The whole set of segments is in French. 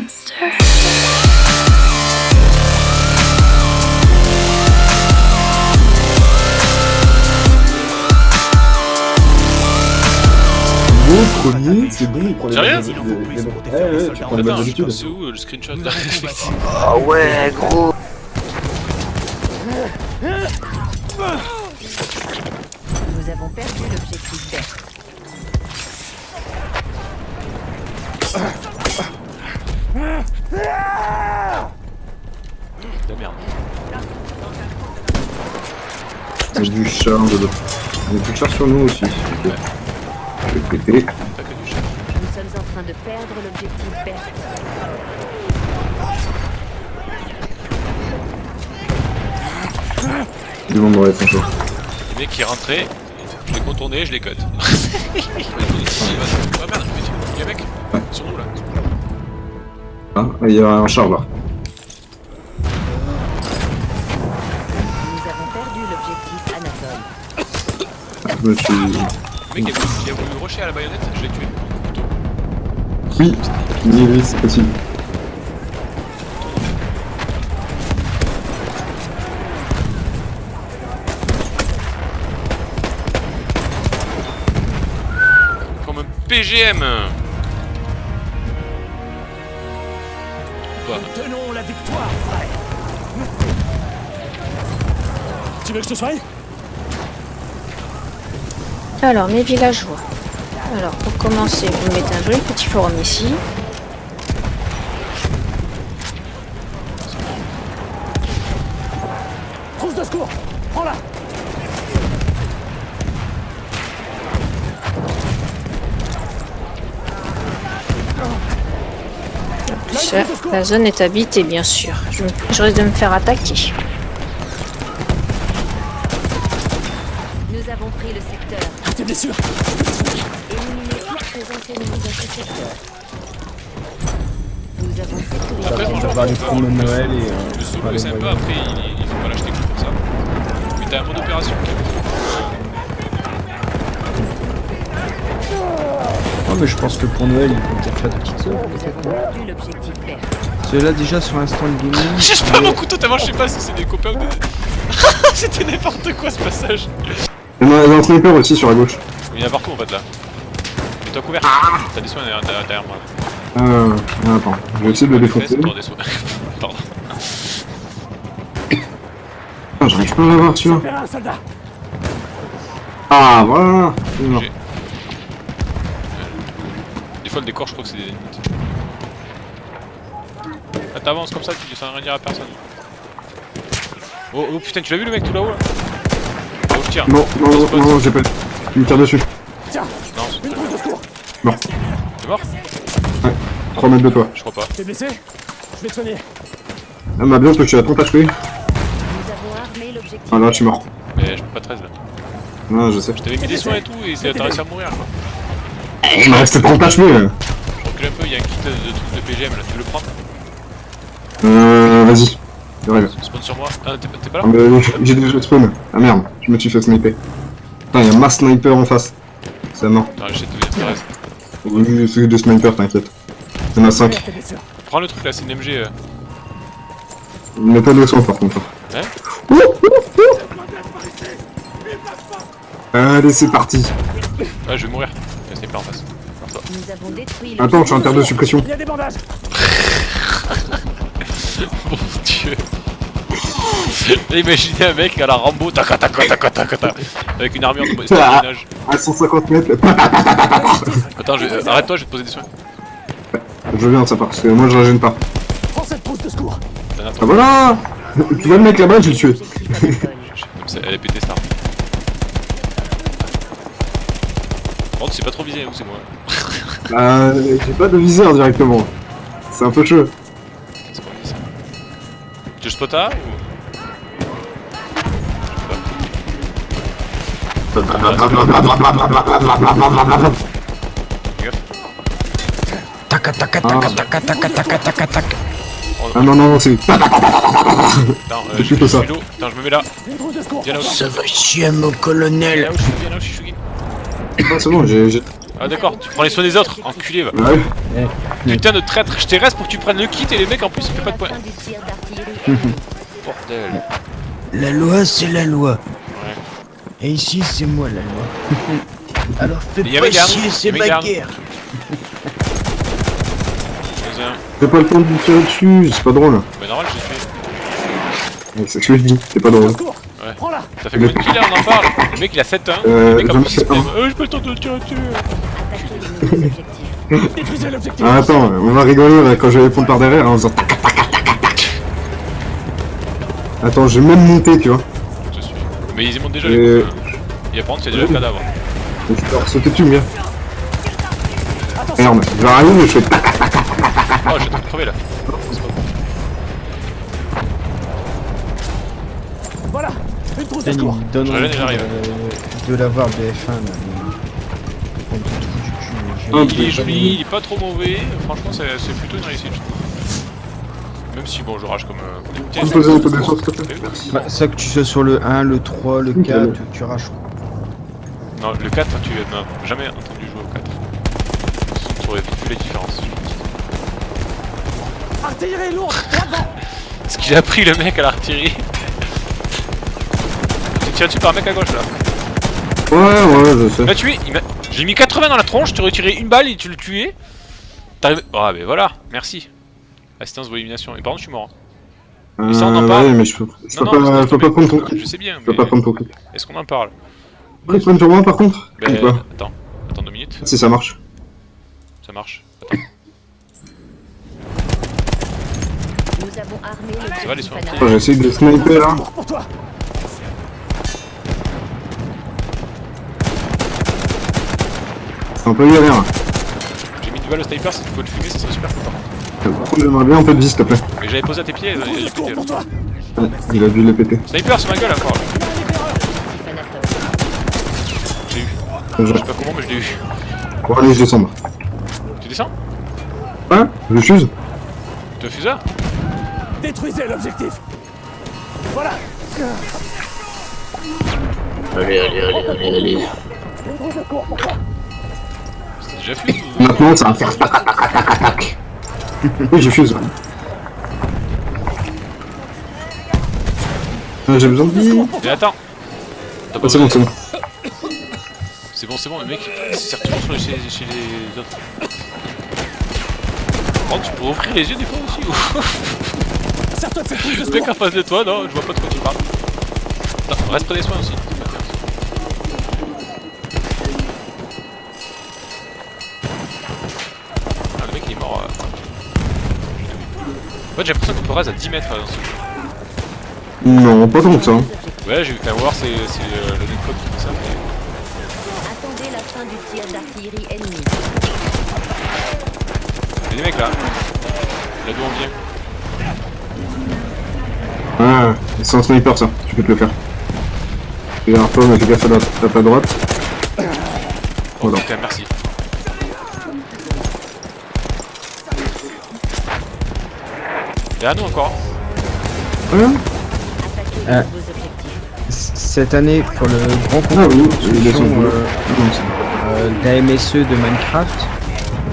monster. Premier, c'est bon, il prend les Sérieux Ouais, tu c'est où euh, le screenshot là Ah ouais, gros. Nous avons perdu l'objectif. vert. La merde. Du char dedans. On a plus de char sur nous aussi. Je vais péter. Pas que du. Nous sommes en train de perdre l'objectif vert. Du monde dans les. Les mecs qui rentraient, je les contournais, je les cut. Ah merde, mais tu- y'a un mec Sur nous là. Ah, il y a un char là. Nous avons perdu l'objectif Anatole. Je me suis... Le mec qui a voulu, qui a voulu rusher à la baïonnette, je l'ai tué. Oui, oui, oui, c'est possible. Comme un PGM Tu veux que je te soigne? Alors, mes villageois. Alors, pour commencer, vous mettez un joli petit forum ici. La zone est habitée, bien sûr. Je, je risque de me faire attaquer. Nous avons pris le secteur. T'es Éliminez dans ce secteur. Nous avons sécurisé Après, On franchement, va aller prendre le Noël et... euh, le solo aller est sympa, voyager. après il, il faut pas l'acheter que pour ça. Mais t'as un mode opération qui est Oh mais je pense que pour Noël il faut peut-être faire des petites l'objectif vert. Ceux-là déjà sur Instant Gaming. J'ai pas mon couteau tellement je sais pas si c'est des copains ou des... C'était n'importe quoi ce passage Il y en a un sniper aussi sur la gauche. Il y en a partout en fait là. Mets-toi couvert T'as des soins derrière, derrière- derrière moi. Euh, ah, attends, je vais essayer de le défoncer. Pardon. Ah, j'arrive pas à l'avoir celui-là. Un soldat Ah, voilà. J'ai- fois le décor je crois que c'est des ennemis. Ah t'avances comme ça, tu sans rien dire à personne. Oh, oh putain, tu l'as vu le mec tout là-haut là Oh je tire. Non, non, non, non, non, j'ai pas... Il me tire dessus. Tiens Non, c'est Mort. T'es mort 3 mètres de toi. Je crois pas. T'es blessé Je vais te soigner Elle m'a bien à ton HP. Nous avons armé l'objectif Ah là, je suis mort. Mais je peux pas 13 là. Non, je sais. Je t'avais mis des soins et tout et c'est- t'as réussi à mourir quoi. Il me restait 30 HP. Je recule un peu, il y a un kit de, de trucs de PGM là, tu veux le prendre Euh, vas-y. J'arrive. Spawn sur moi. Ah t'es pas là mais J'ai déjà spawn. Ah merde, je me suis fait sniper. Putain, y'a un mass sniper en face. C'est non. Attends, j'essaie de devenir c'est des snipers, t'inquiète. Y'en a 5. Tes blessures Prends le truc là, c'est une MG. euh. Il met pas de sang par contre. Hein Ouh, ouh, ouh. Allez, c'est parti. Ah, je vais mourir. Il y a un sniper en face. Nous avons détruit Attends, je suis en terre de suppression. Il y a des bandages Mon dieu. Imaginez un mec à la Rambo, taca taca taca taca taca, avec une armure de ménage. À 150 mètres. Attends, je- euh, arrête-toi, je vais te poser des soins. Je viens de ça parce que moi je la gêne pas. Prends cette trousse de secours Ah voilà Tu vois le mec là-bas, je vais le tuer. Elle est pété star. Par contre, c'est pas trop visé, ou c'est moi Bah, j'ai pas de viseur directement. C'est un peu chaud. C'est pas visé. Tu veux spot A ou taca taca taca. Oh, Ah non, non, non, c'est... Euh, je, ça. suis l'eau. Attends, je me mets là. Ça va chier mon Viens colonel. là où je suis, viens là où je suis, Shugi. Ah, c'est bon, j'ai... Ah d'accord, tu prends les soins des autres, enculé va. Ouais. Putain de traître, je t'ai reste pour que tu prennes le kit et les mecs en plus ils fait pas de points. Bordel. La loi, c'est la loi. Ouais. Et ici, c'est moi la loi. Alors fais a pas chier, c'est a ma guerre. Hein. J'ai pas le temps de lui tirer dessus, c'est pas drôle. Bah normal j'ai fait. C'est ce que je dis, c'est pas drôle. Ouais. Ça fait combien de kills là on en parle? Le mec il a 7 1 Euh, Le mec en j'en ai plus il se fait un. plaint. Euh j'ai pas le temps de tirer dessus Détruisez l'objectif Ah, attends, on va rigoler là, quand je vais répondre par derrière en faisant tac tac tac tac tac. Attends, j'ai même monté, tu vois. Je suis. Mais ils y montent déjà Et- les coups. hein. Il y a par contre il y a déjà le cadavre. Je peux leur sauter dessus, bien. Attention Merde, je vais arriver, je fais tac. Oh j'ai tout crevé là. Voilà Une trousse de secours donne Je de l'avoir BF1 là. Un Il est joli, il est pas trop mauvais. Franchement c'est plutôt une réussite. je trouve. Même si bon je rage comme... euh, comme des Tu peux petits. me poser un peu de sauce, s'il te plaît Merci. Bah, ça que tu sois sur le 1, le 3, le Ok. 4, tu raches. Non le 4 tu n'as jamais entendu jouer au 4. Tu aurais vu les différences. Artillerie lourde Ce qu'il a pris le mec à l'artillerie. Tu tires dessus par un mec à gauche là? Ouais, ouais, je Il sais. m'a tué, il m'a- j'ai mis 80 dans la tronche, tu tiré une balle et tu le tuais. T'arrives. Ah, mais voilà, merci. Assistance ou élimination. Et par contre, je suis mort. Euh, ça, on en parle Ouais, mais je peux, je peux Non, pas, mais je peux pas prendre ton Je sais bien, Je peux mais. pas prendre ton clip. Est-ce qu'on en parle? Après, prendre sur moi par contre? Ben, attends, attends deux minutes, Si ça marche. ça marche. Attends. Nous avons armé Ça va, les soins j'essaie de sniper là. Secours pour toi C'est un peu galère. J'ai mis du balle au sniper, si tu peux le fumer, ça serait super content. J'aimerais bien un peu de vie, s'il te plaît. Mais j'avais posé à tes pieds, il a toi Ouais, il a dû les péter. Sniper sur ma gueule encore. l'ai eu. Je- Je sais pas comment, mais je l'ai eu. Bon, allez, je descends. Tu descends? Ouais, je fuse. Tu as fusard Détruisez l'objectif Voilà Allez, allez, allez, allez, allez. Déjà fusé ou... Maintenant, ça va faire tac tac tac tac tac tac. Oui, je fuse. Ah, J'ai besoin de vie. Mais attends T'as pas Ah, c'est bon, besoin- c'est bon. C'est bon, c'est bon, le mec il s'est toujours sur les- chez, chez les autres. Oh, tu peux ouvrir les yeux des fois aussi ou... Sers-toi de cette trousse de Le mec en face de toi, non, je vois pas de quoi tu parles. Reste près des soins aussi. Fait, j'ai l'impression qu'on peut raser à 10 mètres euh, dans ce jeu. Non, pas tant que ça. Ouais, j'ai vu qu'à voir, c'est euh, le netcode qui fait ça. Mais... Attendez la fin du tir d'artillerie ennemi. Il y a des mecs là. Là d'où on vient. Ah, c'est un sniper ça, tu peux te le faire. Et alors toi, mais fais gaffe à la à droite. Oh Voilà. putain, merci. Et à nous encore. Objectifs. C- Cette année, pour le grand Ah concours oui, de euh, c'est- euh, d'AMSE de Minecraft,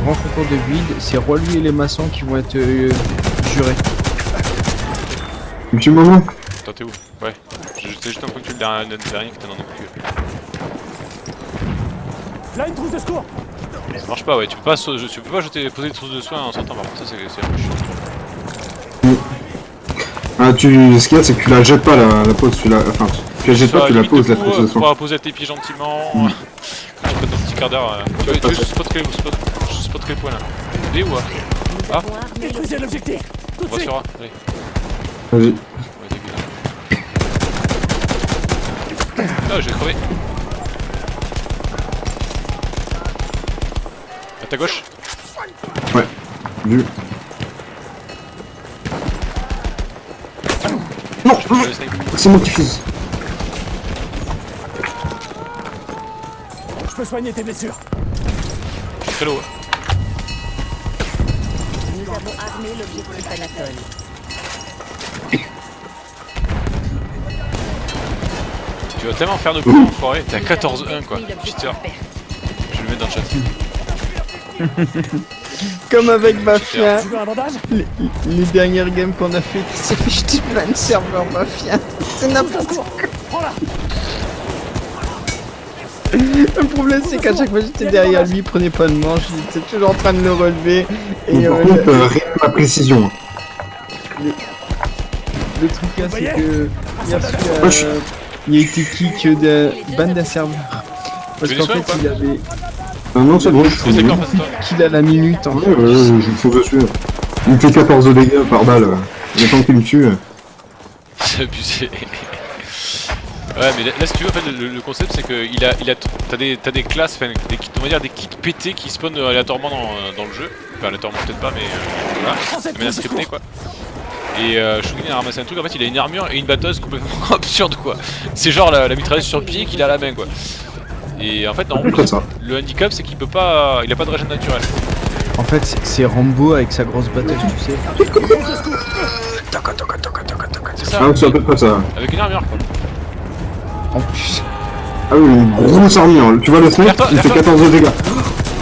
grand concours de build, c'est Roi lui et les maçons qui vont être euh, jurés. Un petit moment. Toi t'es où? Ouais. J'ai juste un peu que tu le dernier, le dernier qui était dans notre cul. Là, une trousse de secours Ça marche pas, ouais. Tu peux pas, tu peux pas jeter, poser des trousses de soins en sortant par contre, ça c'est c'est un peu chiant. Ah, tu... ce qu'il y a, c'est que tu la jettes pas la, la pose, tu la... Enfin, tu la jettes pas, tu la poses la euh, de soin. pouvoir poser à tes pieds gentiment. Quand tu prends ton petit quart d'heure. euh, Tu tu veux, je spot quel, spot, je quel point là B ou A Ah. avons armé Détruisez l'objectif. l'objectif Tout On de va suite sur A, allez. Vas-y. Ouais. Ah, j'ai crevé. À ta gauche Vu. Je peux le snipe. C'est moi qui fuse. Je peux soigner tes blessures Je suis très low. hein. Nous avons armé l'objectif Anatole. Tu vas tellement faire de coups, enfoiré. T'es à 14-1 quoi. Je vais le mettre dans le chat. Comme avec Mafia, Tu veux un bandage les, les dernières games qu'on a fait, qui s'est fait jeter plein de serveurs Mafia. C'est n'importe quoi. Le problème, c'est qu'à chaque fois j'étais derrière lui, il prenait pas de manche, j'étais toujours en train de le relever. Et Mais par euh, contre, euh, rien que la précision. le truc là, c'est que. Il a, reçu, euh, il a été kick de ban d'un serveur. Parce qu'en fait, il avait Non, c'est bon, je suis de toi. kill à la minute en Ouais, fait. ouais, ouais, je me fous dessus. Il me fait 14 dégâts par balle. Le temps qu'il me tue. C'est abusé. Ouais, mais là, là, si tu veux, en fait, le, le concept c'est que il a, il a, t'as des, t'as des classes, enfin, des kits, on va dire des kits pétés qui spawnent aléatoirement dans, euh, dans le jeu. Enfin, aléatoirement peut-être pas, mais euh, voilà, de manière de scriptée quoi. Et euh, Shugin a ramassé un truc, en fait, il a une armure et une batteuse complètement absurde quoi. C'est genre la, la mitrailleuse sur le pied qu'il a à la main quoi. Et en fait, non, ça. le handicap c'est qu'il peut pas, il a pas de régène naturelle. En fait, c'est- c'est Rambo avec sa grosse batteuse, tu sais. C'est ça, Ah, c'est à peu près ça. avec une armure quoi. En plus. Ah oui, une grosse armure. Tu vois le snipe Il fait derrière 14 dégâts.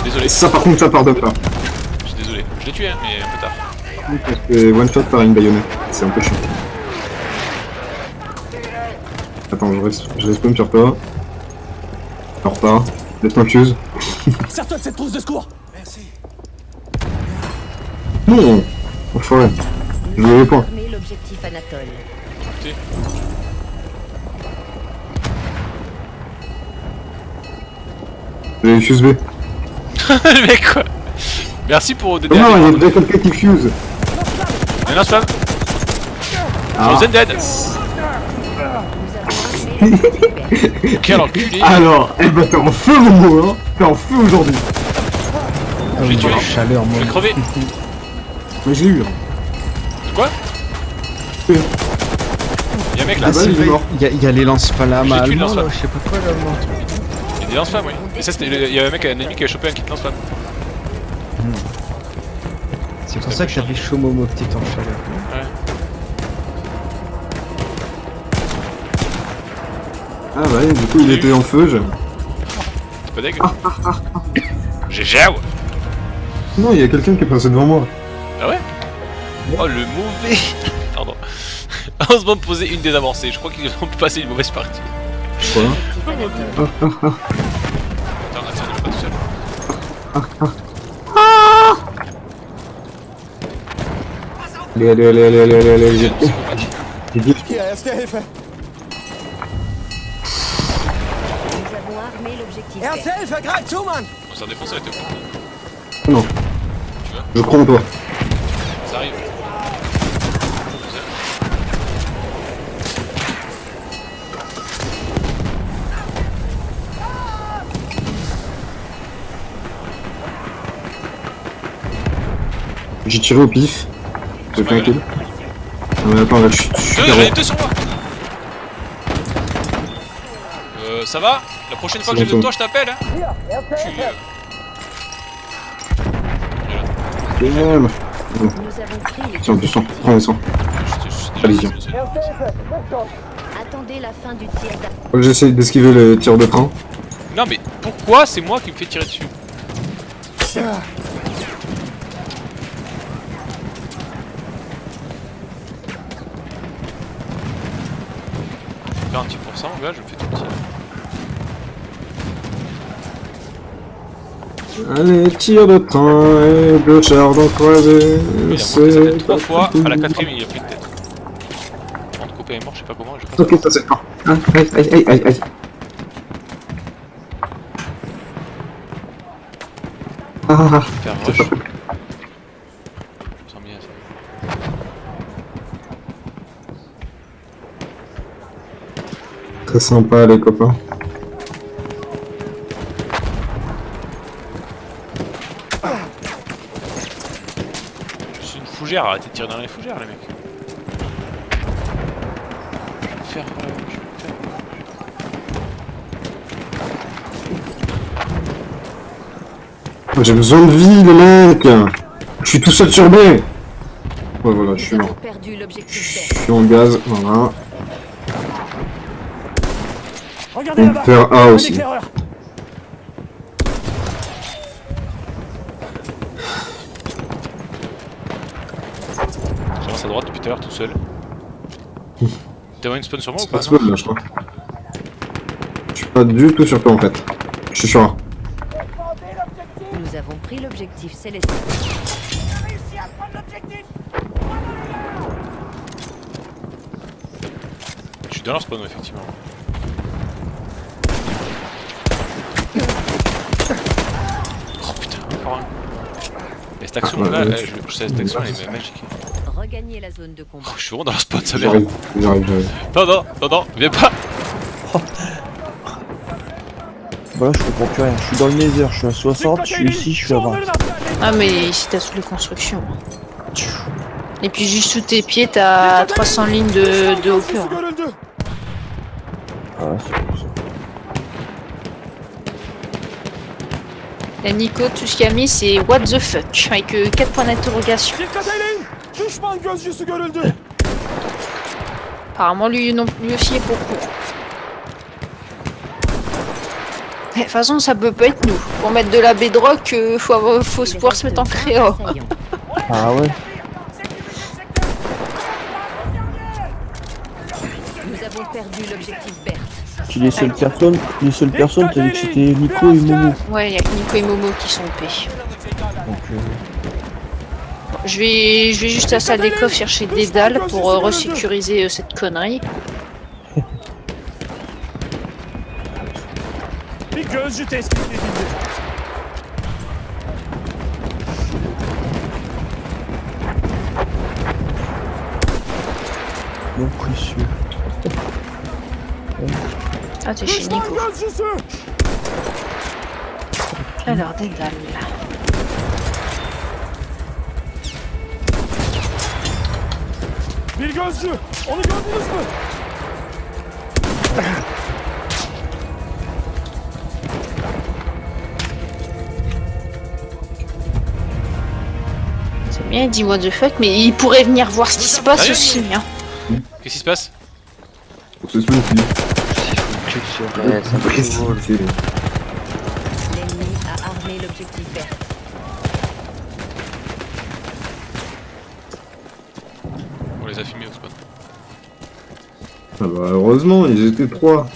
Désolé, Ça, par contre, ça pardonne pas. je suis désolé. Je l'ai tué, hein, mais un peu tard. Parce que one shot par une baïonnette. C'est un peu chiant. Attends, je reste, je respawn sur toi. Je repars. Laisse-moi fuse. Sers-toi de cette trousse de secours Non Enfoiré. Je veux les points. Armer l'objectif Anatole. J'ai les fuse B. le mec quoi Merci pour donner Non, il y a quelqu'un qui fuse. Un lance-flamme Ah. Frozen Dead Quel enculé Alors, eh ben t'es en feu mon mot, hein T'es en feu aujourd'hui. Ah, oui, tué. la chaleur, moi. Je vais crever Mais je l'ai eu. hein. Quoi Oui. Y'a un mec là, Ah, c'est il est vrai, mort. il y, a- il y a les lance-flammes J'ai là, lance-flamme. je sais pas quoi là. moi. y'a des lance-flammes oui. Et ça c'était, y'a un mec, un ennemi qui a chopé un kit lance-flamme. C'est pour ça que t'avais chaud Momo t'étais en chaleur. Ah ouais, du coup il était en feu. Je... C'est pas dégueu. Ah, GG ouais. Non, il y a quelqu'un qui est passé devant moi. Ah ouais? Oh le mauvais Pardon. Heureusement de poser une désamorcée, je crois qu'ils ont pu passer une mauvaise partie. Quoi? Objectif Anatole. Attends, attends, on est pas tout seul. Allez, allez, allez, allez, allez, allez, allez. J'ai- Erste vert. Hilfe, greif zu, Mann On s'en défonce avec toi. Non. Tu vois Je crois en toi. Ça arrive. J'ai tiré au pif. J'ai fait un kill. Non mais attends, là je suis Deux, super j'en ai haut. deux sur moi ça va La prochaine fois que j'ai besoin de toi, je t'appelle hein Tu, euh, les Tiens, du sang. Prends le sang. je- je- je suis déjà Allez-y. dessus, dessus. Attendez la fin du tir J'essaye d'esquiver le tir de train. Non mais pourquoi c'est moi qui me fais tirer dessus « 46%, gars, je me fais tout petit. Allez, tir de train et deux chars d'en croisé. Il a monté sa tête trois fois, à la quatrième il a pris de tête. Entre copain est mort, je sais pas comment, je passe. Ok, ça c'est fort. Aïe, aïe, aïe, aïe, aïe. Ah, Faire rush. Bien ça. très sympa les copains. Je suis une fougère, arrêtez de tirer dans les fougères les mecs. Je vais faire rush, je vais faire J'ai besoin de vie les mecs. Je suis tout seul sur B. Ouais voilà, je suis l'objectif Je suis en gaz, voilà. Regardez On faire A aussi. Seul. T'as une spawn sur moi ou pas pas spawn là, je crois. Je suis pas du tout sur toi en fait. Je suis sur un. Nous avons pris l'objectif céleste. Je suis dans leur spawn effectivement. Oh putain, encore un. Mais cette action Ah, là, ouais, eh, je, je sais cette action elle est magique. Regagner la zone de combat. Oh, je suis vraiment dans leur spawn, ça merde. J'arrive. Non, non, non, non, viens pas Bah là, je comprends plus rien. Je suis dans le nether, je suis à 60, je suis ici, je suis à 20. Ah mais ici t'as toutes les constructions. Et puis juste sous tes pieds t'as 300 lignes de, de hopper. Ah, c'est pour ça. Et Nico, tout ce qu'il a mis c'est what the fuck avec 4 points d'interrogation. Düşman gözcüsü görüldü. Apparemment lui, non, lui aussi est pour court. De toute façon ça peut pas être nous. Pour mettre de la bedrock, euh, faut, avoir- faut se pouvoir se mettre en créa. Ah ouais Nous avons perdu l'objectif Berthe. Puis les seules personnes, les seules personnes, t'as dit que c'était Nico et Momo. Ouais, il y a que Nico et Momo qui sont OP. Donc, euh, Je vais, je vais juste à la salle des coffres chercher des dalles pour euh, resécuriser euh, cette connerie. Non précieux. Ah, t'es chez Nico. Alors, des dalles. Bir gözcü! Onu gördünüz mü? C'est bien, il dit what the fuck, mais il pourrait venir voir ce qui se passe Sérieux aussi. Hein. Qu'est-ce qui se passe? Pour ce spawn, Ouais, c'est un peu cool. c'est. L'ennemi a armé l'objectif Berthe. On les a filmés au spawn. Ah bah heureusement, ils étaient trois.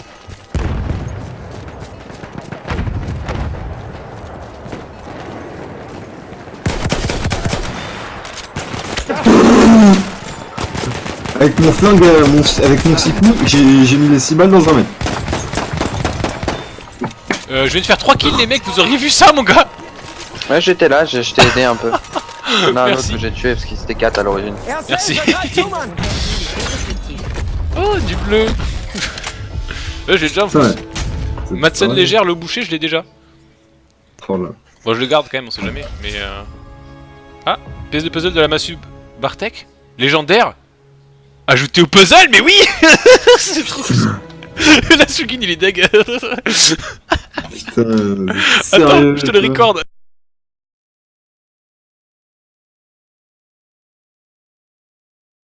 Avec mon flingue, euh, mon- avec mon six coups, j'ai mis les 6 balles dans un mec. Euh, je viens de faire 3 kills les mecs, vous auriez vu ça mon gars Ouais, j'étais là, je, je t'ai aidé un peu. Il y en a un autre Merci. que j'ai tué parce qu'il c'était 4 à l'origine. Merci. Oh, du bleu Euh, j'ai déjà en Ça, plus. ouais. C'est Madsen légère, le boucher, je l'ai déjà. Oh là. Bon, je le garde quand même, on sait jamais, mais euh... Ah, pièce de puzzle de la Massu Bartek Légendaire Ajouté au puzzle, mais oui C'est trop... La Sugin, il est deg Putain, Attends, sérieux, je te le recorde